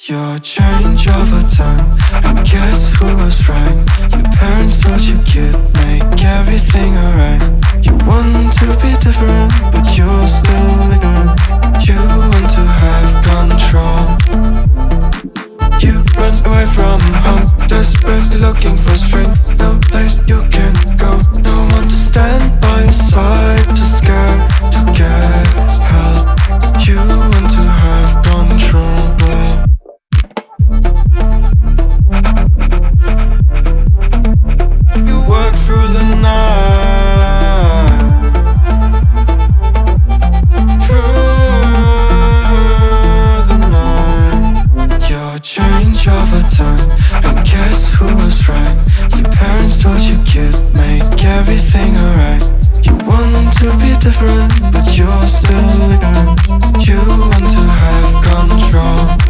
change over time. And guess who was right? Your parents told you could Make everything alright. You want to be different But you're still ignorant. You want to have control. You run away from home Desperately looking for strength. No place you can go different But you're still ignorant You want to have control